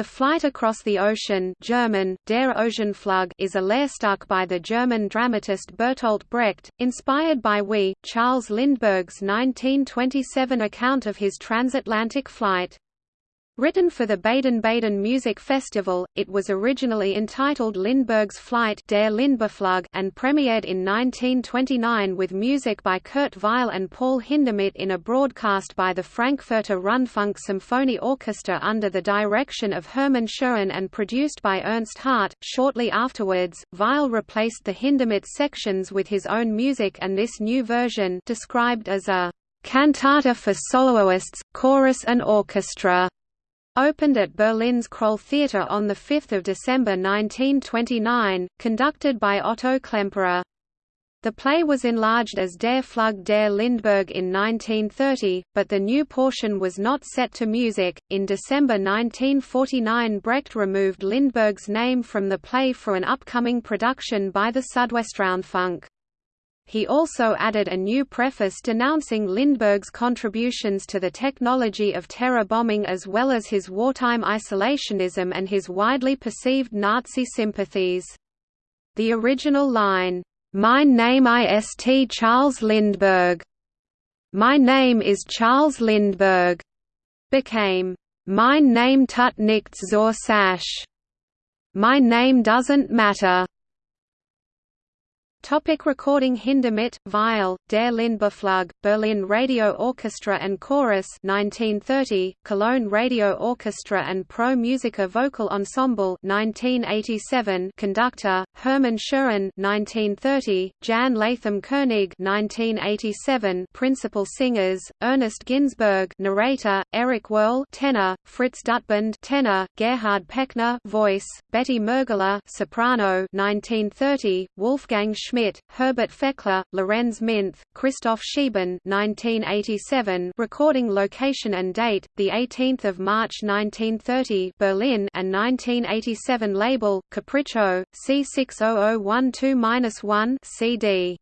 The flight across the ocean German, Der Ozeanflug is a Lehrstück by the German dramatist Bertolt Brecht, inspired by We, Charles Lindbergh's 1927 account of his transatlantic flight. Written for the Baden-Baden Music Festival, it was originally entitled Lindbergh's Flight Der Lindberghflug and premiered in 1929 with music by Kurt Weill and Paul Hindemith in a broadcast by the Frankfurter Rundfunk Symphony Orchestra under the direction of Hermann Scherchen and produced by Ernst Hardt. Shortly afterwards, Weill replaced the Hindemith sections with his own music and this new version described as a cantata for soloists, chorus and orchestra Opened at Berlin's Kroll Theater on 5 December 1929, conducted by Otto Klemperer. The play was enlarged as Der Flug der Lindbergh in 1930, but the new portion was not set to music. In December 1949, Brecht removed Lindbergh's name from the play for an upcoming production by the Südwestrundfunk. He also added a new preface denouncing Lindbergh's contributions to the technology of terror bombing as well as his wartime isolationism and his widely perceived Nazi sympathies. The original line, "'My name ist Charles Lindbergh' My name is Charles Lindbergh' became, "'Mein Name tut nicht zur Sache' My name doesn't matter' Topic recording Hindemith, Weill, Der Lindberghflug, Berlin Radio Orchestra and Chorus 1930, Cologne Radio Orchestra and Pro Musica Vocal Ensemble 1987, Conductor, Hermann Scherchen 1930, Jan Latham Koenig 1987, Principal singers, Ernest Ginsberg narrator, Eric Werle tenor, Fritz Dutband tenor, Gerhard Pechner voice, Betty Mergler soprano 1930, Wolfgang Schmidt, Herbert Fechler, Lorenz Minth, Christoph Schieben 1987 recording location and date, 18 March 1930 Berlin and 1987 label, Capriccio, C60012-1 CD